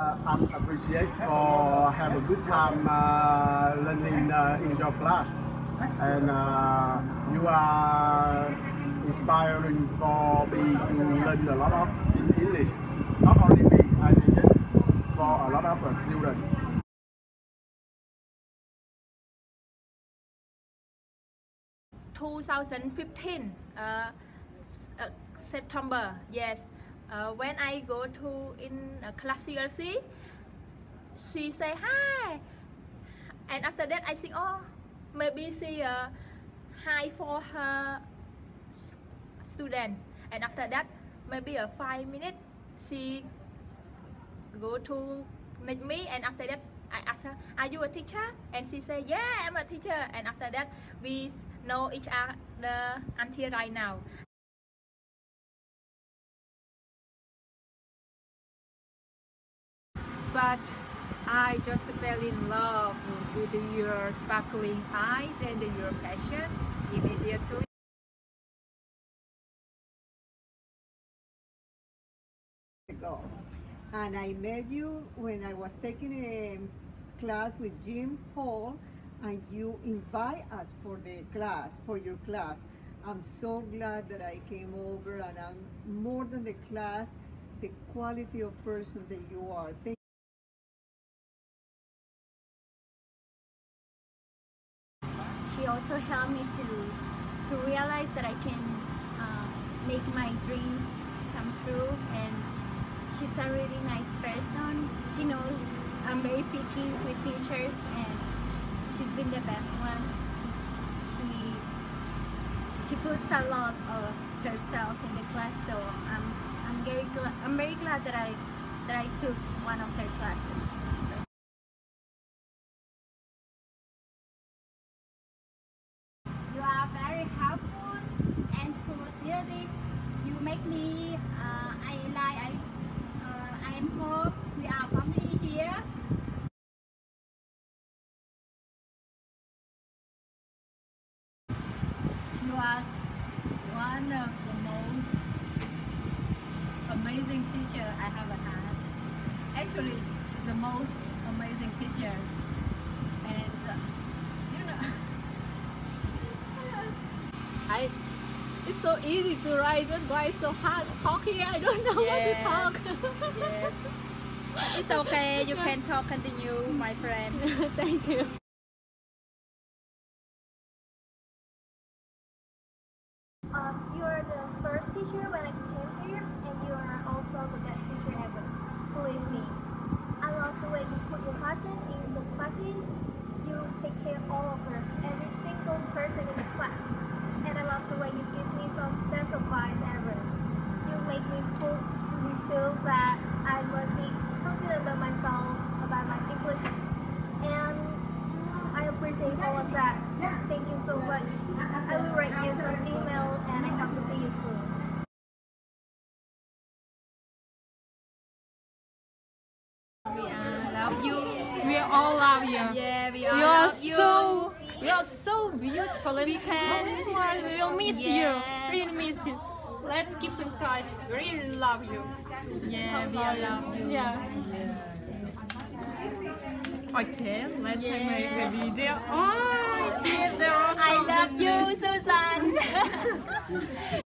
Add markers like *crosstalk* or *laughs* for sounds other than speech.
I'm appreciate for have a good time uh, learning uh, in your class, and uh, you are inspiring for me to learn a lot of in English. Not only me, I think for a lot of uh, students. 2015 uh, uh, September yes uh, when I go to in uh, class CLC she say hi. And after that I think oh maybe she uh, hi for her students. And after that maybe a five minutes she go to meet me. And after that I ask her are you a teacher? And she say yeah I'm a teacher. And after that we know each other until right now but I just fell in love with your sparkling eyes and your passion immediately. ago. And I met you when I was taking a class with Jim Hall, and you invite us for the class, for your class. I'm so glad that I came over, and I'm more than the class, the quality of person that you are. Thank also helped me to to realize that I can uh, make my dreams come true. And she's a really nice person. She knows I'm very picky with teachers and she's been the best one. She's she she puts a lot of herself in the class so I'm I'm very glad I'm very glad that I that I took one of her classes so. You are very helpful and enthusiastic. You make me, uh, I like, I, uh, I hope we are family here. You are one of the most amazing teacher I have had. Actually, the most amazing teacher. And uh, you know, *laughs* I. It's so easy to write, but why it's so hard talking? I don't know Yeah. what to talk. yes *laughs* it's okay you can talk continue my friend *laughs* Thank you. Um, you are the first teacher when I came here, and you are also the best teacher ever. Believe me. I love the way you put your passion in the classes. You take care of all of us, every single person in the class. And I love the way you give me some best advice ever. You make me feel, me feel that I must be confident about myself, about my English. And I appreciate all of that. Thank you so much. I will write you some email and I hope to see you soon. love you We all love you. yeah we all You are love you so you are so beautiful and We so smart. We will miss Yeah. you. Really miss you. Let's keep in touch. We Really love you. yeah we all love you Yeah. Okay, let's Yeah. make a video. Oh, there are I love you. Susan *laughs*